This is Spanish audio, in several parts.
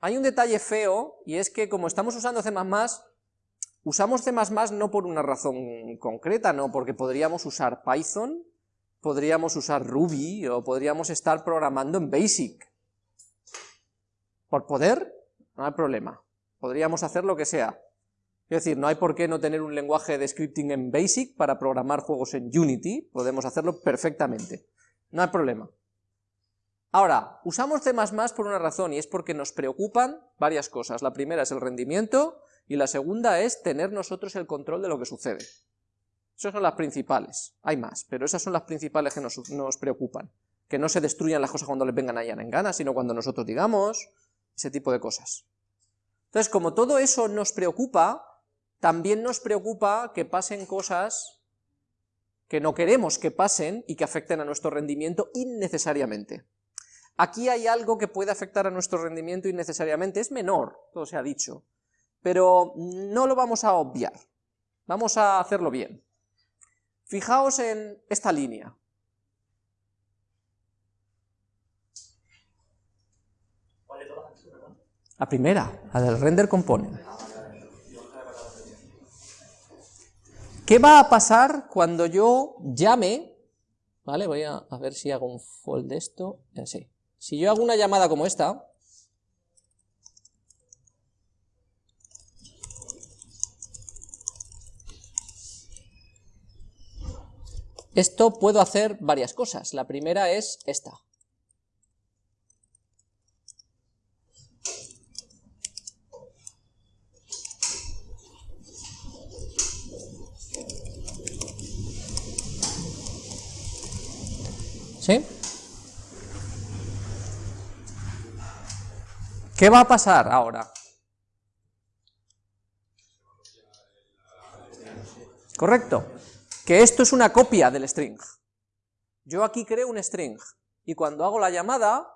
hay un detalle feo, y es que como estamos usando C++, usamos C++ no por una razón concreta, no, porque podríamos usar Python, podríamos usar Ruby, o podríamos estar programando en BASIC. Por poder, no hay problema, podríamos hacer lo que sea. Es decir, no hay por qué no tener un lenguaje de scripting en BASIC para programar juegos en Unity, podemos hacerlo perfectamente, no hay problema. Ahora, usamos C++ por una razón, y es porque nos preocupan varias cosas. La primera es el rendimiento, y la segunda es tener nosotros el control de lo que sucede. Esas son las principales, hay más, pero esas son las principales que nos, preocupan. Que no se destruyan las cosas cuando les vengan allá en gana, sino cuando nosotros digamos, ese tipo de cosas. Entonces, como todo eso nos preocupa, también nos preocupa que pasen cosas que no queremos que pasen y que afecten a nuestro rendimiento innecesariamente. Aquí hay algo que puede afectar a nuestro rendimiento innecesariamente, es menor, todo se ha dicho, pero no lo vamos a obviar, vamos a hacerlo bien. Fijaos en esta línea. La primera, la del render component. ¿Qué va a pasar cuando yo llame? Vale, voy a, ver si hago un fold de esto, así. Si yo hago una llamada como esta, esto puedo hacer varias cosas. La primera es esta. ¿Sí? ¿Qué va a pasar ahora? Correcto. Que esto es una copia del string. Yo aquí creo un string, y cuando hago la llamada,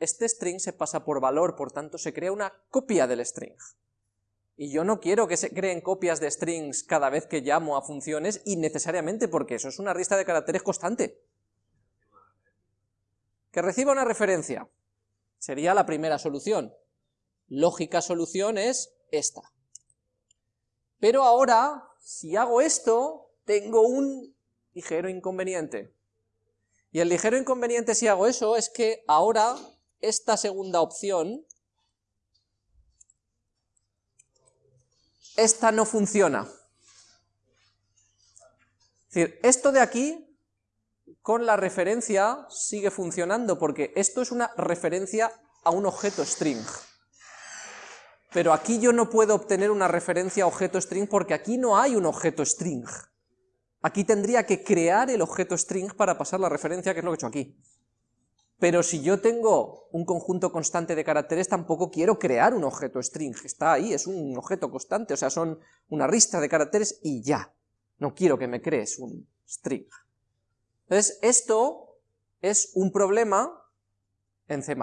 este string se pasa por valor, por tanto se crea una copia del string. Y yo no quiero que se creen copias de strings cada vez que llamo a funciones innecesariamente, porque eso es una lista de caracteres constante. Que reciba una referencia. Sería la primera solución lógica solución es esta. Pero ahora, si hago esto, tengo un ligero inconveniente. Y el ligero inconveniente si hago eso es que ahora esta segunda opción, esta no funciona. Es decir, esto de aquí, con la referencia, sigue funcionando, porque esto es una referencia a un objeto string pero aquí yo no puedo obtener una referencia a objeto string porque aquí no hay un objeto string. Aquí tendría que crear el objeto string para pasar la referencia, que es lo que he hecho aquí. Pero si yo tengo un conjunto constante de caracteres, tampoco quiero crear un objeto string, está ahí, es un objeto constante, o sea, son una lista de caracteres y ya. No quiero que me crees un string. Entonces, esto es un problema en C++.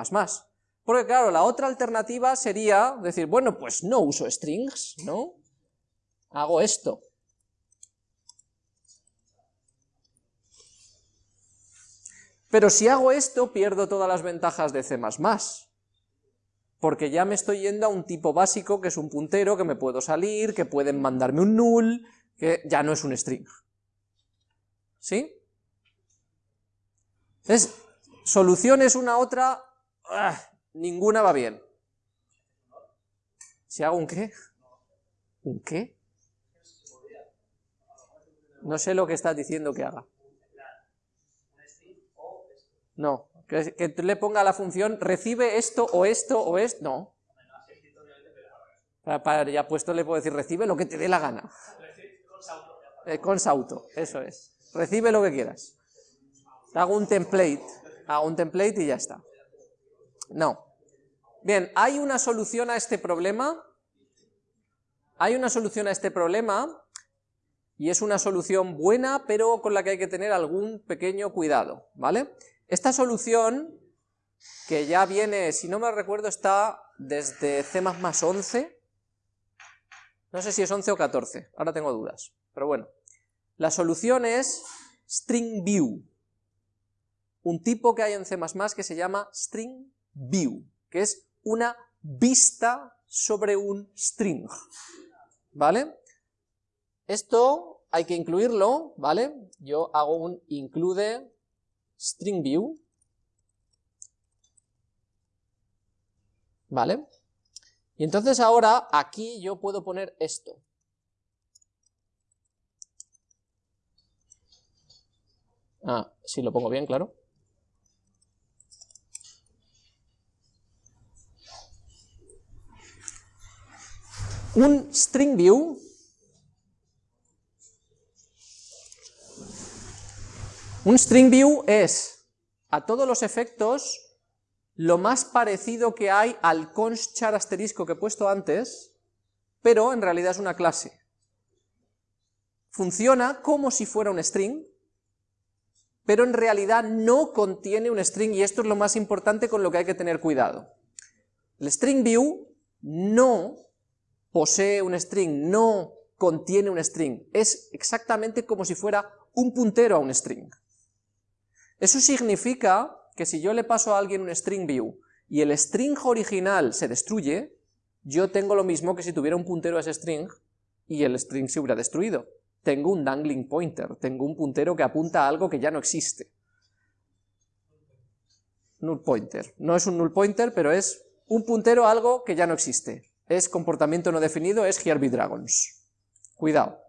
Porque claro, la otra alternativa sería decir, bueno, pues no uso strings, ¿no? Hago esto. Pero si hago esto, pierdo todas las ventajas de C++, porque ya me estoy yendo a un tipo básico, que es un puntero, que me puedo salir, que pueden mandarme un null, que ya no es un string. ¿Sí? Entonces, soluciones una otra, ¡ah! Ninguna va bien. ¿Si hago un qué? ¿Un qué? No sé lo que estás diciendo que haga. No, que, le ponga la función recibe esto o esto o esto. No. Para, ya puesto le puedo decir recibe lo que te dé la gana. Eh, con sauto, eso es. Recibe lo que quieras. Hago un template, hago un template y ya está. No. Bien, ¿hay una solución a este problema? Hay una solución a este problema, y es una solución buena, pero con la que hay que tener algún pequeño cuidado, ¿vale? Esta solución, que ya viene, si no me recuerdo, está desde C++ 11, no sé si es 11 o 14, ahora tengo dudas, pero bueno. La solución es string view, un tipo que hay en C++ que se llama string view, que es una vista sobre un string, ¿vale? Esto hay que incluirlo, ¿vale? Yo hago un include string view, ¿vale? Y entonces ahora aquí yo puedo poner esto. Ah, si lo pongo bien, claro. Un string view un string view es a todos los efectos lo más parecido que hay al const char asterisco que he puesto antes, pero en realidad es una clase. Funciona como si fuera un string, pero en realidad no contiene un string, y esto es lo más importante con lo que hay que tener cuidado. El string view no posee un string, no contiene un string, es exactamente como si fuera un puntero a un string. Eso significa que si yo le paso a alguien un string view y el string original se destruye, yo tengo lo mismo que si tuviera un puntero a ese string y el string se hubiera destruido. Tengo un dangling pointer, tengo un puntero que apunta a algo que ya no existe. Null pointer. No es un null pointer, pero es un puntero a algo que ya no existe es comportamiento no definido, es Here be Dragons. Cuidado.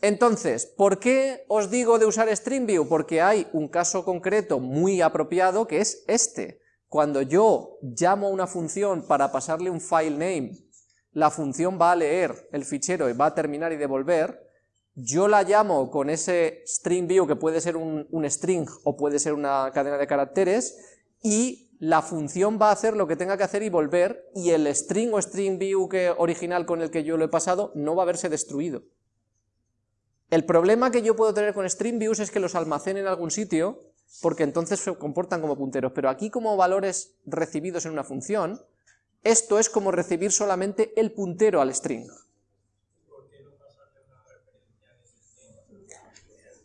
Entonces, ¿por qué os digo de usar StringView? Porque hay un caso concreto muy apropiado que es este. Cuando yo llamo a una función para pasarle un file name, la función va a leer el fichero y va a terminar y devolver, yo la llamo con ese StringView que puede ser un, un string o puede ser una cadena de caracteres, y la función va a hacer lo que tenga que hacer y volver, y el string o string view que, original con el que yo lo he pasado no va a haberse destruido. El problema que yo puedo tener con string views es que los almacene en algún sitio, porque entonces se comportan como punteros, pero aquí como valores recibidos en una función, esto es como recibir solamente el puntero al string.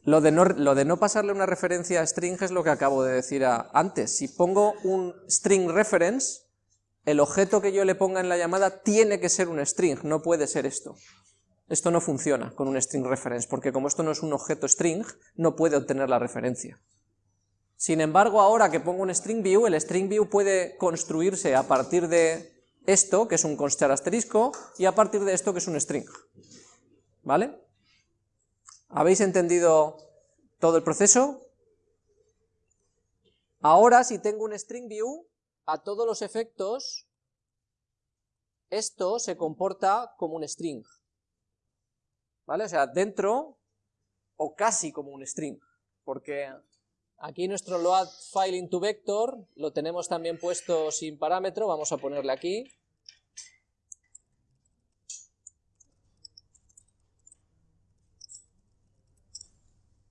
Lo de, no, pasarle una referencia a string es lo que acabo de decir antes. Si pongo un string reference, el objeto que yo le ponga en la llamada tiene que ser un string, no puede ser esto. Esto no funciona con un string reference, porque como esto no es un objeto string, no puede obtener la referencia. Sin embargo, ahora que pongo un string view, el string view puede construirse a partir de esto, que es un constr asterisco, y a partir de esto, que es un string. ¿Vale? ¿Habéis entendido todo el proceso? Ahora, si tengo un string view, a todos los efectos, esto se comporta como un string. ¿Vale? O sea, dentro, o casi como un string, porque aquí nuestro load file into vector lo tenemos también puesto sin parámetro, vamos a ponerle aquí,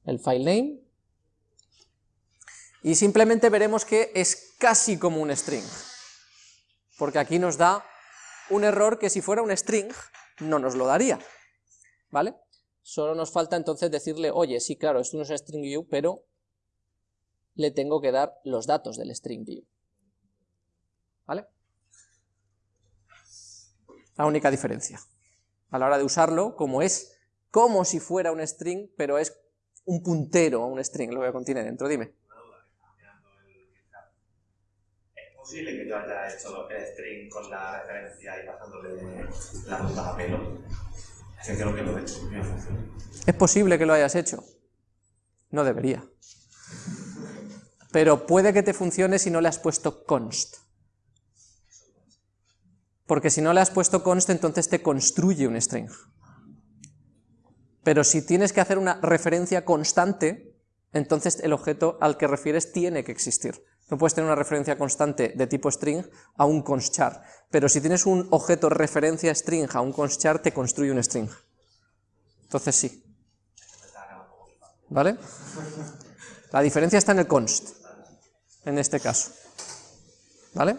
el file name, y simplemente veremos que es casi como un string, porque aquí nos da un error que si fuera un string no nos lo daría, ¿vale? Solo nos falta entonces decirle, oye, sí, claro, esto no es string view, pero le tengo que dar los datos del string view, ¿vale? La única diferencia. A la hora de usarlo, como es como si fuera un string, pero es un puntero a un string, lo que contiene dentro, dime. ¿Es posible que yo haya hecho el string con la referencia y pasándole la ruta a pelo? Es que creo que lo he hecho. ¿Es posible que lo hayas hecho? No debería. Pero puede que te funcione si no le has puesto const. Porque si no le has puesto const, entonces te construye un string pero si tienes que hacer una referencia constante, entonces el objeto al que refieres tiene que existir. No puedes tener una referencia constante de tipo string a un constchar, pero si tienes un objeto referencia string a un constchar, te construye un string. Entonces sí. ¿Vale? La diferencia está en el const, en este caso. ¿Vale?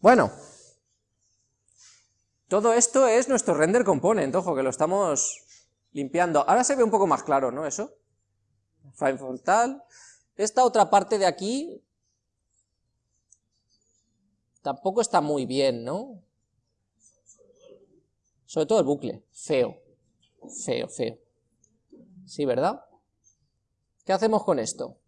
Bueno, todo esto es nuestro render component, ojo, que lo estamos limpiando. Ahora se ve un poco más claro, ¿no? Eso. File tal. Esta otra parte de aquí tampoco está muy bien, ¿no? Sobre todo el bucle, feo, feo, feo. Sí, ¿verdad? ¿Qué hacemos con esto?